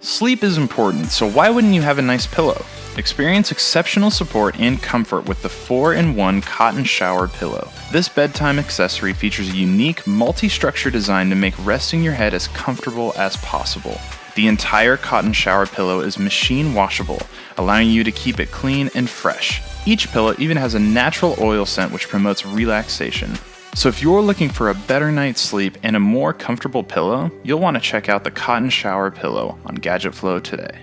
Sleep is important, so why wouldn't you have a nice pillow? Experience exceptional support and comfort with the 4 in 1 cotton shower pillow. This bedtime accessory features a unique multi structure design to make resting your head as comfortable as possible. The entire cotton shower pillow is machine washable, allowing you to keep it clean and fresh. Each pillow even has a natural oil scent which promotes relaxation. So if you're looking for a better night's sleep and a more comfortable pillow, you'll want to check out the Cotton Shower Pillow on Gadget Flow today.